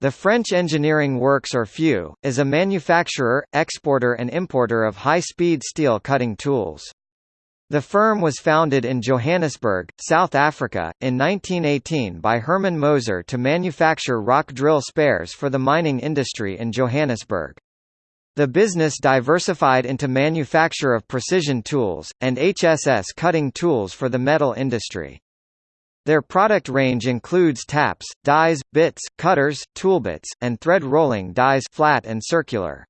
The French Engineering Works or FEW, is a manufacturer, exporter and importer of high-speed steel cutting tools. The firm was founded in Johannesburg, South Africa, in 1918 by Herman Moser to manufacture rock drill spares for the mining industry in Johannesburg. The business diversified into manufacture of precision tools, and HSS cutting tools for the metal industry. Their product range includes taps, dies, bits, cutters, toolbits, and thread rolling dies flat and circular.